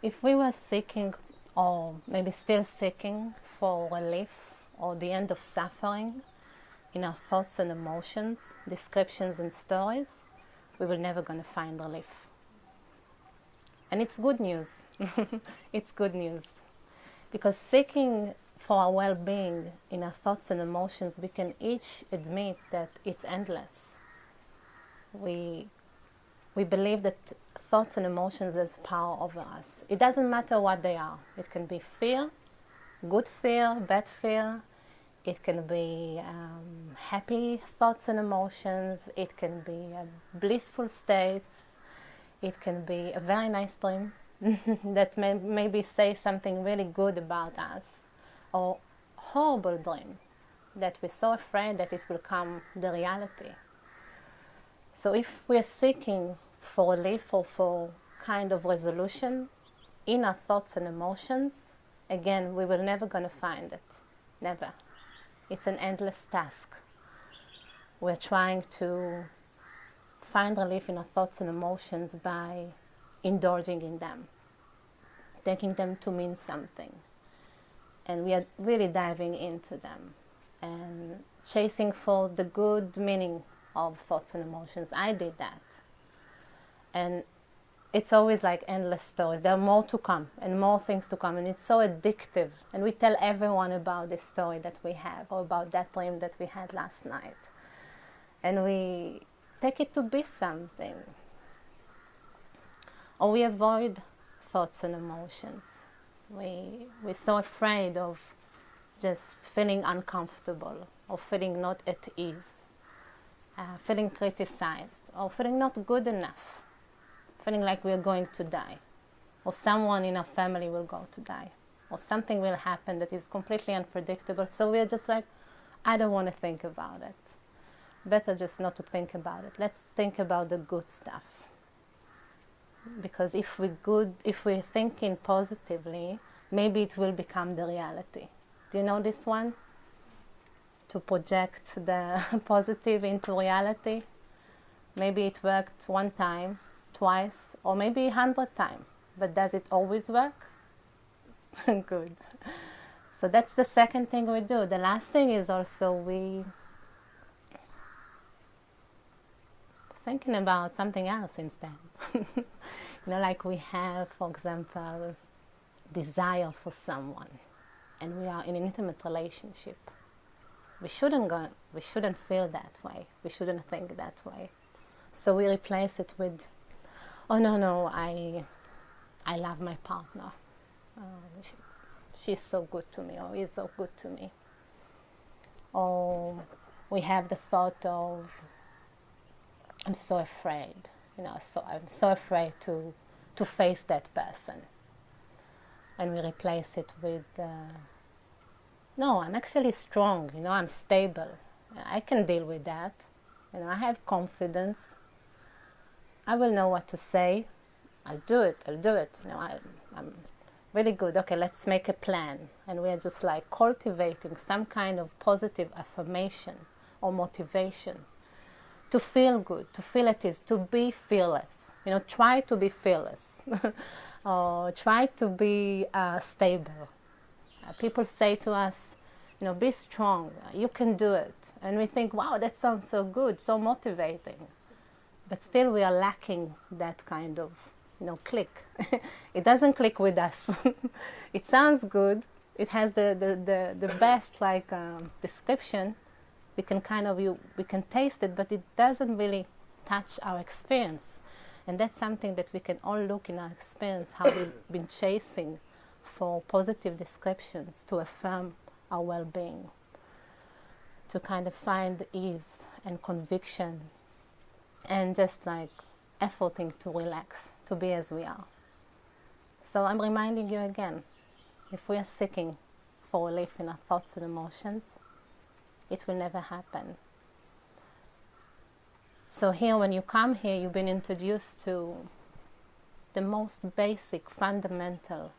If we were seeking, or maybe still seeking, for relief or the end of suffering in our thoughts and emotions, descriptions and stories, we were never going to find relief. And it's good news. it's good news. Because seeking for our well being in our thoughts and emotions, we can each admit that it's endless. We, we believe that thoughts and emotions has power over us. It doesn't matter what they are, it can be fear, good fear, bad fear, it can be um, happy thoughts and emotions, it can be a blissful state, it can be a very nice dream that may maybe say something really good about us, or horrible dream that we're so afraid that it will come the reality. So if we're seeking for relief or for kind of resolution in our thoughts and emotions, again, we were never going to find it. Never. It's an endless task. We're trying to find relief in our thoughts and emotions by indulging in them, taking them to mean something. And we are really diving into them and chasing for the good meaning of thoughts and emotions. I did that. And it's always like endless stories. There are more to come and more things to come, and it's so addictive. And we tell everyone about this story that we have or about that dream that we had last night. And we take it to be something. Or we avoid thoughts and emotions. We, we're so afraid of just feeling uncomfortable or feeling not at ease, uh, feeling criticized, or feeling not good enough, feeling like we're going to die, or someone in our family will go to die, or something will happen that is completely unpredictable. So we're just like, I don't want to think about it better just not to think about it. Let's think about the good stuff. Because if we good, if we're thinking positively, maybe it will become the reality. Do you know this one? To project the positive into reality. Maybe it worked one time, twice, or maybe a hundred times. But does it always work? Good. So that's the second thing we do. The last thing is also we thinking about something else instead. you know, like we have, for example, desire for someone, and we are in an intimate relationship. We shouldn't go. We shouldn't feel that way. We shouldn't think that way. So we replace it with, "Oh no, no, I, I love my partner. Uh, she, she's so good to me, or he's so good to me." Or we have the thought of I'm so afraid, you know, so I'm so afraid to, to face that person. And we replace it with, uh, no, I'm actually strong, you know, I'm stable. I can deal with that. You know, I have confidence. I will know what to say. I'll do it, I'll do it. You know, I, I'm really good. Okay, let's make a plan. And we are just like cultivating some kind of positive affirmation or motivation to feel good, to feel at ease, to be fearless. You know, try to be fearless. or try to be uh, stable. Uh, people say to us, you know, be strong. You can do it. And we think, wow, that sounds so good, so motivating. But still, we are lacking that kind of, you know, click. it doesn't click with us. it sounds good. It has the, the, the, the best like um, description, we can kind of you we can taste it but it doesn't really touch our experience and that's something that we can all look in our experience how we've been chasing for positive descriptions to affirm our well-being to kind of find ease and conviction and just like efforting to relax to be as we are so i'm reminding you again if we are seeking for relief in our thoughts and emotions it will never happen. So, here, when you come here, you've been introduced to the most basic, fundamental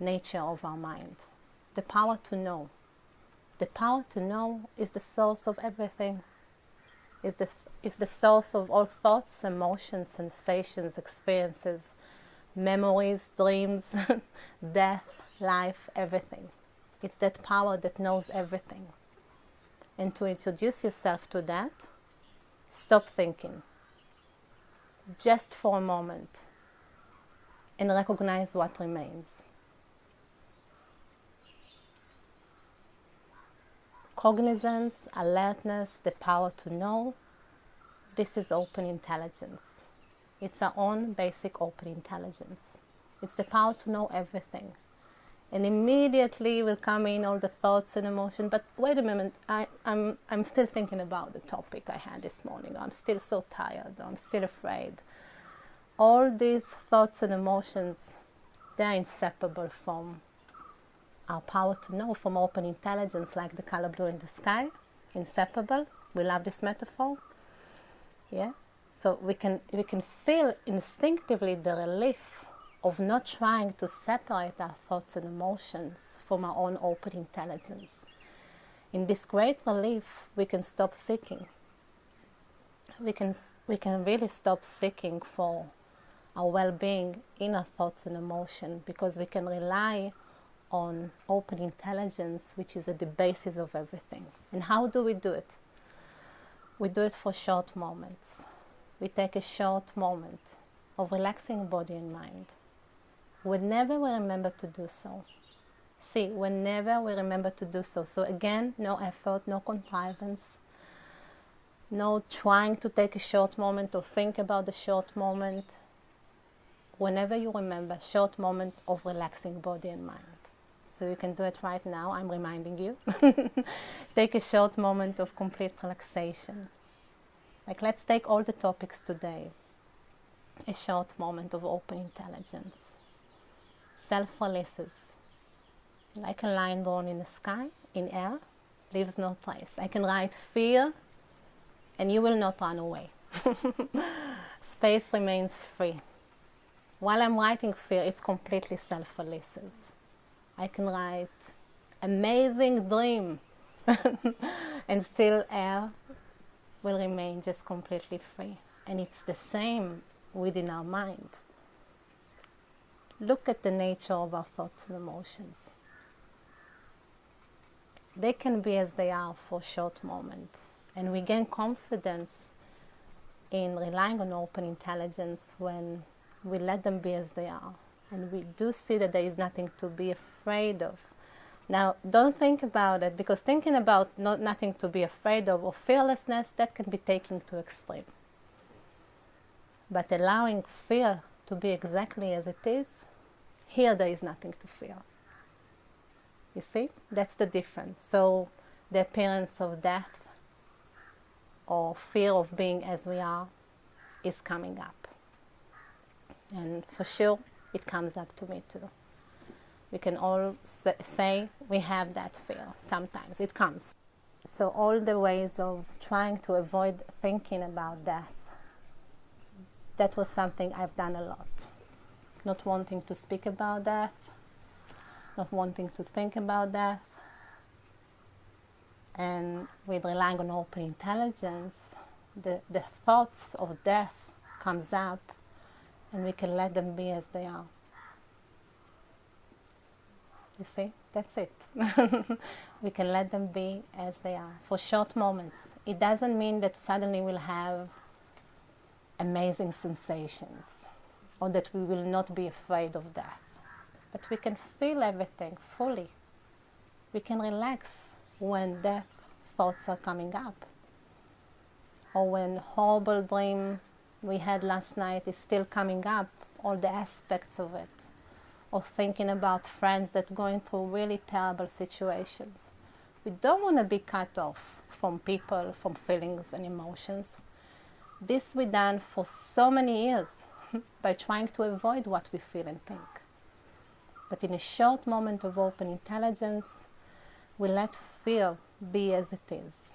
nature of our mind the power to know. The power to know is the source of everything, is the, is the source of all thoughts, emotions, sensations, experiences memories, dreams, death, life, everything. It's that power that knows everything. And to introduce yourself to that, stop thinking just for a moment and recognize what remains. Cognizance, alertness, the power to know, this is open intelligence. It's our own basic open intelligence. It's the power to know everything. And immediately will come in all the thoughts and emotion. But wait a minute, I, I'm, I'm still thinking about the topic I had this morning. I'm still so tired. I'm still afraid. All these thoughts and emotions, they're inseparable from our power to know, from open intelligence, like the color blue in the sky. Inseparable. We love this metaphor. Yeah. So we can we can feel instinctively the relief of not trying to separate our thoughts and emotions from our own open intelligence. In this great relief, we can stop seeking. We can, we can really stop seeking for our well being in our thoughts and emotion because we can rely on open intelligence, which is at the basis of everything. And how do we do it? We do it for short moments. We take a short moment of relaxing body and mind whenever we remember to do so. See, whenever we remember to do so. So, again, no effort, no contrivance, no trying to take a short moment or think about the short moment. Whenever you remember, short moment of relaxing body and mind. So, you can do it right now. I'm reminding you. take a short moment of complete relaxation. Like, let's take all the topics today. A short moment of open intelligence self releases. Like a line drawn in the sky, in air, leaves no trace. I can write fear and you will not run away. Space remains free. While I'm writing fear, it's completely self releases. I can write amazing dream and still air will remain just completely free. And it's the same within our mind look at the nature of our thoughts and emotions. They can be as they are for a short moment, and we gain confidence in relying on open intelligence when we let them be as they are. And we do see that there is nothing to be afraid of. Now, don't think about it because thinking about not, nothing to be afraid of or fearlessness, that can be taken to extreme. But allowing fear to be exactly as it is, here there is nothing to fear. You see? That's the difference. So the appearance of death or fear of being as we are is coming up. And for sure, it comes up to me too. We can all say we have that fear. Sometimes it comes. So, all the ways of trying to avoid thinking about death, that was something I've done a lot not wanting to speak about death, not wanting to think about death, and with relying on open intelligence, the, the thoughts of death comes up and we can let them be as they are. You see, that's it. we can let them be as they are for short moments. It doesn't mean that suddenly we'll have amazing sensations or that we will not be afraid of death. But we can feel everything fully. We can relax when death thoughts are coming up. Or when horrible dream we had last night is still coming up, all the aspects of it. Or thinking about friends that going through really terrible situations. We don't want to be cut off from people, from feelings and emotions. This we done for so many years by trying to avoid what we feel and think. But in a short moment of open intelligence, we let fear be as it is.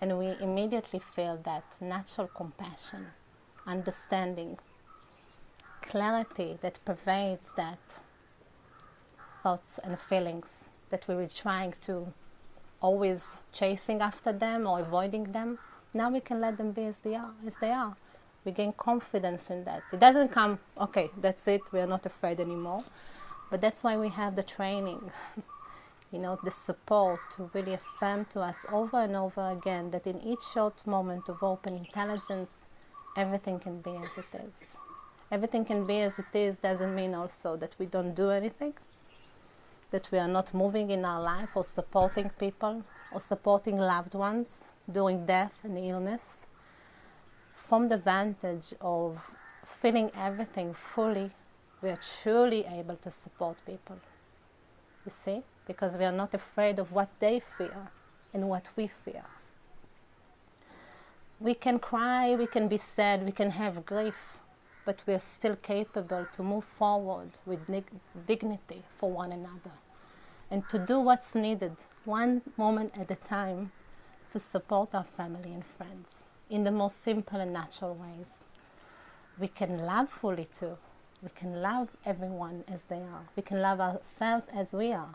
And we immediately feel that natural compassion, understanding, clarity that pervades that thoughts and feelings that we were trying to always chasing after them or avoiding them. Now we can let them be as they are, as they are We gain confidence in that. It doesn't come, okay, that's it, we are not afraid anymore. But that's why we have the training, you know, the support to really affirm to us over and over again that in each short moment of open intelligence, everything can be as it is. Everything can be as it is doesn't mean also that we don't do anything, that we are not moving in our life or supporting people or supporting loved ones during death and illness from the vantage of feeling everything fully, we are truly able to support people. You see? Because we are not afraid of what they fear and what we fear. We can cry, we can be sad, we can have grief, but we are still capable to move forward with dignity for one another and to do what's needed one moment at a time to support our family and friends in the most simple and natural ways. We can love fully too. We can love everyone as they are. We can love ourselves as we are.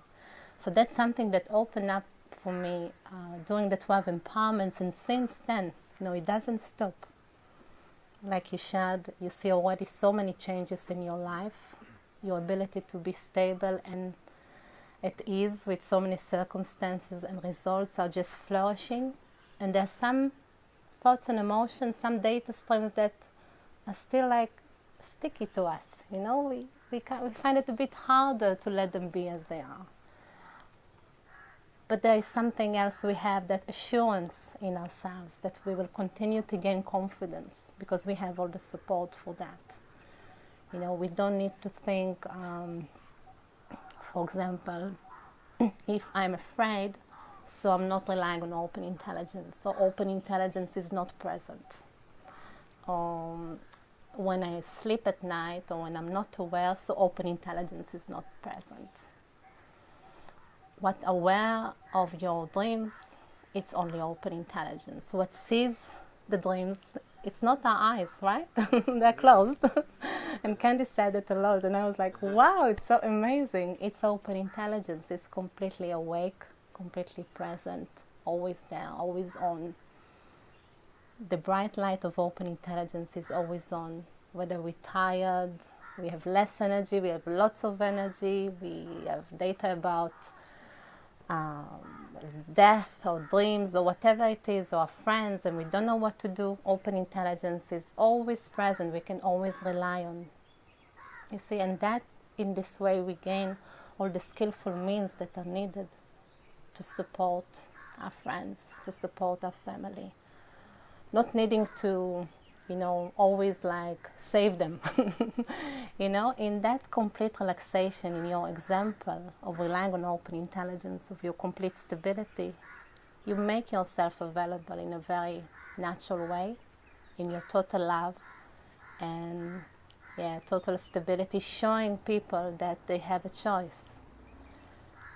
So that's something that opened up for me uh, during the 12 empowerments, and since then, you know, it doesn't stop. Like you shared, you see already so many changes in your life, your ability to be stable and at ease with so many circumstances and results are just flourishing. And there's some thoughts and emotions, some data streams that are still like sticky to us. You know, we, we, we find it a bit harder to let them be as they are. But there is something else we have that assurance in ourselves that we will continue to gain confidence because we have all the support for that. You know, we don't need to think, um, for example, if I'm afraid, so I'm not relying on open intelligence. So open intelligence is not present. Um, when I sleep at night or when I'm not aware, so open intelligence is not present. What aware of your dreams, it's only open intelligence. What sees the dreams, it's not our eyes, right? They're closed. and Candy said it a lot, and I was like, wow, it's so amazing. It's open intelligence, it's completely awake completely present, always there, always on. The bright light of open intelligence is always on. Whether we're tired, we have less energy, we have lots of energy, we have data about um, death or dreams or whatever it is, or friends, and we don't know what to do. Open intelligence is always present, we can always rely on. You see, and that in this way we gain all the skillful means that are needed to support our friends, to support our family. Not needing to, you know, always like save them. you know, in that complete relaxation, in your example of relying on open intelligence, of your complete stability, you make yourself available in a very natural way, in your total love and yeah, total stability, showing people that they have a choice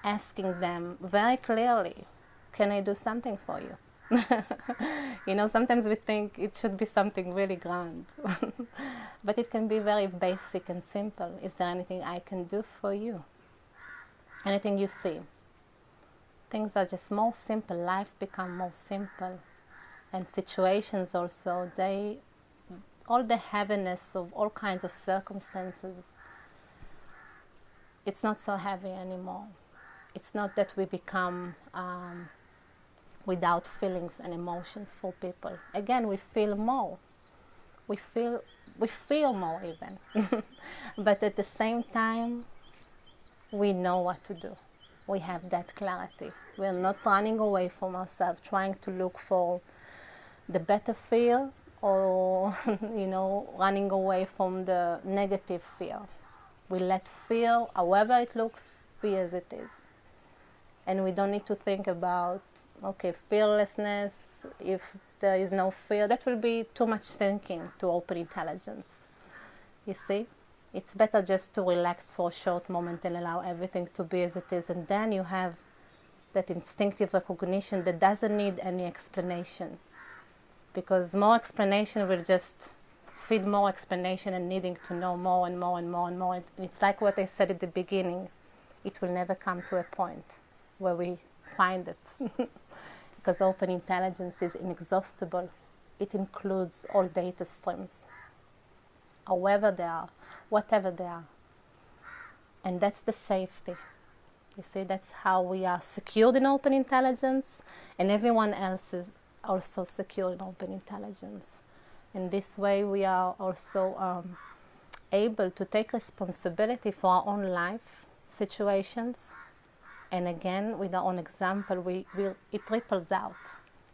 asking them very clearly, Can I do something for you? you know, sometimes we think it should be something really grand, but it can be very basic and simple. Is there anything I can do for you? Anything you see? Things are just more simple. Life become more simple, and situations also they all the heaviness of all kinds of circumstances. It's not so heavy anymore it's not that we become um, without feelings and emotions for people. Again, we feel more. We feel we feel more even, but at the same time, we know what to do. We have that clarity. We are not running away from ourselves, trying to look for the better feel, or you know, running away from the negative fear. We let fear, however it looks, be as it is and we don't need to think about okay fearlessness if there is no fear that will be too much thinking to open intelligence. You see? It's better just to relax for a short moment and allow everything to be as it is and then you have that instinctive recognition that doesn't need any explanation. Because more explanation will just feed more explanation and needing to know more and more and more and more. It's like what i said at the beginning. It will never come to a point where we find it. because open intelligence is inexhaustible. it includes all data streams, however they are, whatever they are. And that's the safety. You see, that's how we are secured in open intelligence, and everyone else is also secured in open intelligence. In this way, we are also um, able to take responsibility for our own life situations. And again, with our own example, we, we, it ripples out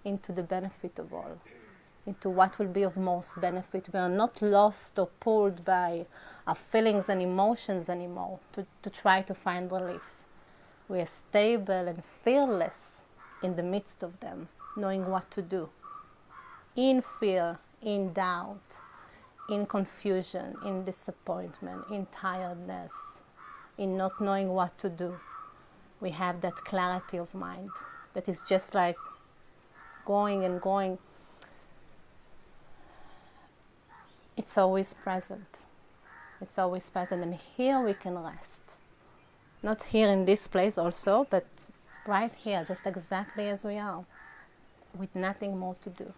into the benefit of all, into what will be of most benefit. We are not lost or pulled by our feelings and emotions anymore to, to try to find relief. We are stable and fearless in the midst of them, knowing what to do. In fear, in doubt, in confusion, in disappointment, in tiredness, in not knowing what to do. We have that clarity of mind that is just like going and going. It's always present. It's always present, and here we can rest. Not here in this place, also, but right here, just exactly as we are, with nothing more to do.